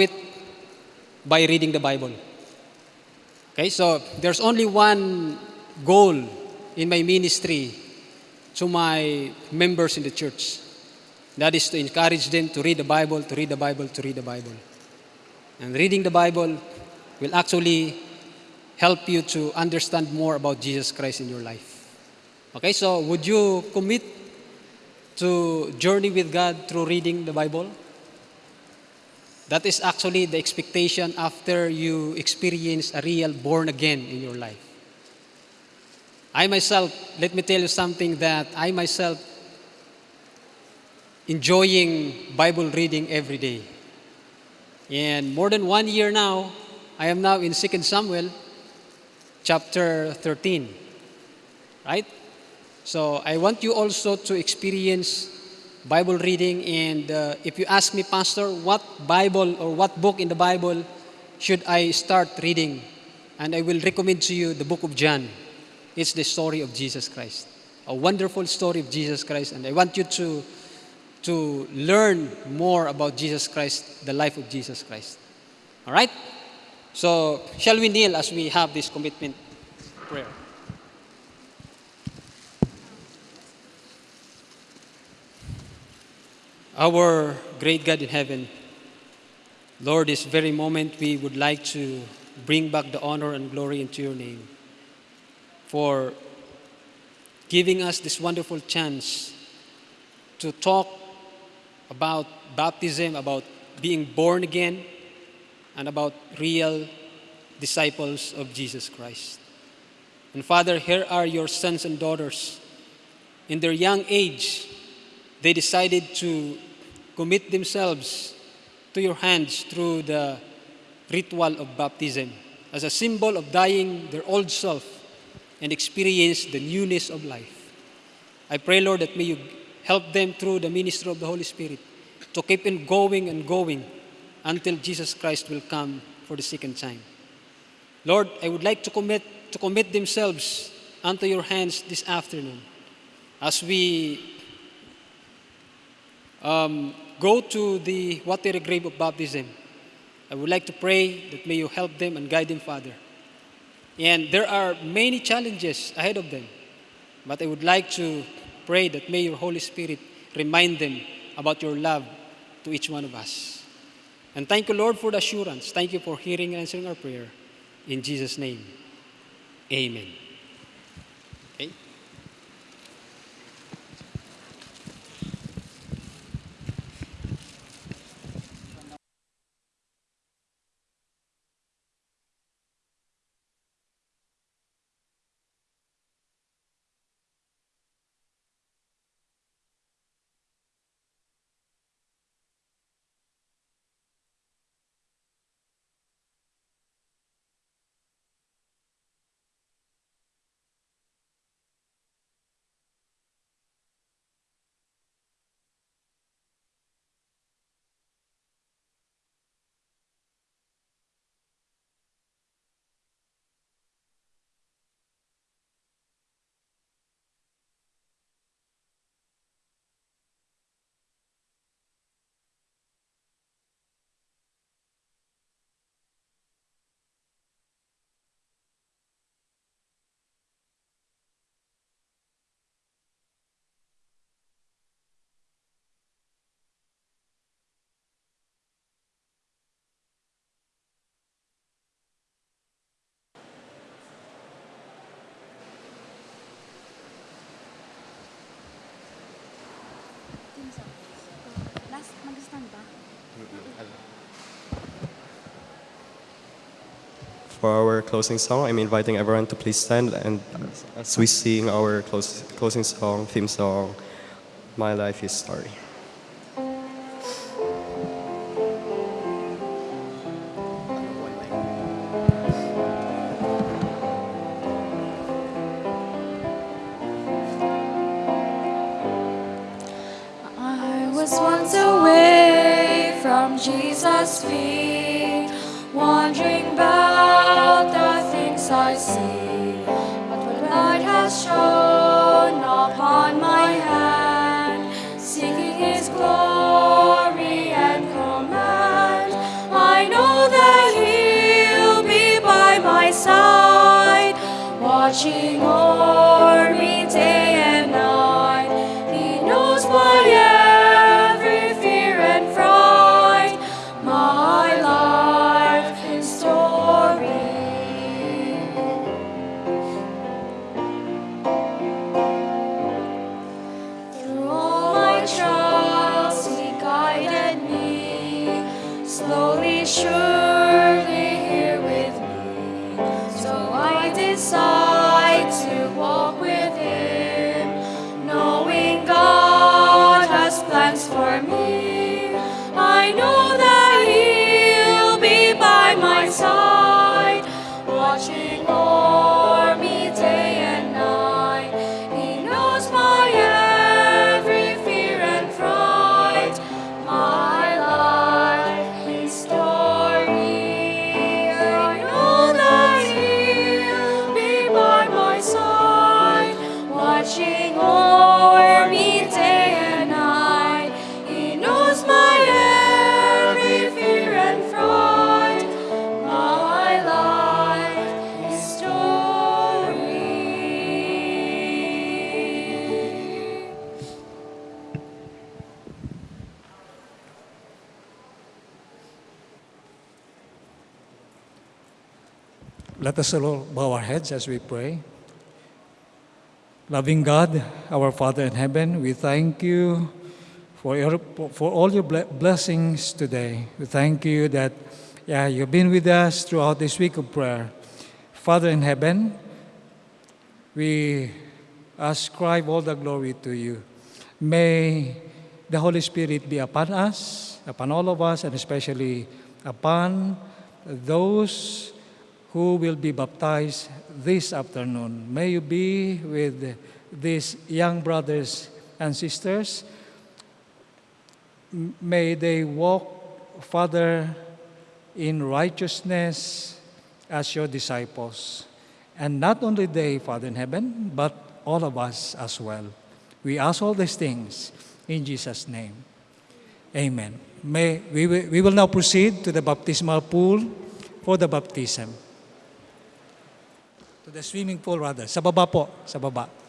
it by reading the Bible. Okay, so there's only one goal in my ministry to my members in the church. That is to encourage them to read the Bible, to read the Bible, to read the Bible. And reading the Bible will actually help you to understand more about Jesus Christ in your life. Okay, so would you commit to journey with God through reading the Bible? That is actually the expectation after you experience a real born again in your life. I myself, let me tell you something that I myself enjoying Bible reading every day. And more than one year now, I am now in 2 Samuel chapter 13. Right? So I want you also to experience Bible reading. And uh, if you ask me, Pastor, what Bible or what book in the Bible should I start reading? And I will recommend to you the book of John. It's the story of Jesus Christ. A wonderful story of Jesus Christ. And I want you to, to learn more about Jesus Christ, the life of Jesus Christ. All right? So, shall we kneel as we have this commitment prayer? Our great God in heaven, Lord, this very moment we would like to bring back the honor and glory into your name for giving us this wonderful chance to talk about baptism, about being born again, and about real disciples of Jesus Christ. And Father, here are your sons and daughters. In their young age, they decided to commit themselves to your hands through the ritual of baptism as a symbol of dying their old self and experience the newness of life. I pray, Lord, that may you help them through the ministry of the Holy Spirit to keep on going and going until Jesus Christ will come for the second time. Lord, I would like to commit to commit themselves unto your hands this afternoon as we um, go to the watery grave of baptism. I would like to pray that may you help them and guide them, Father. And there are many challenges ahead of them, but I would like to pray that may your Holy Spirit remind them about your love to each one of us. And thank you, Lord, for the assurance. Thank you for hearing and answering our prayer. In Jesus' name, amen. For our closing song, I'm inviting everyone to please stand and as we sing our close, closing song, theme song, My Life is Story. was once away from Jesus' feet, wandering about the things I see. But the light has shone upon my hand, seeking his glory and command. I know that he'll be by my side, watching o'er me day Let us all bow our heads as we pray. Loving God, our Father in heaven, we thank you for, your, for all your blessings today. We thank you that yeah, you've been with us throughout this week of prayer. Father in heaven, we ascribe all the glory to you. May the Holy Spirit be upon us, upon all of us, and especially upon those who will be baptized this afternoon. May you be with these young brothers and sisters. May they walk, Father, in righteousness as your disciples. And not only they, Father in heaven, but all of us as well. We ask all these things in Jesus' name. Amen. May, we, we will now proceed to the baptismal pool for the baptism. To the swimming pool rather. Sa baba po, sa baba.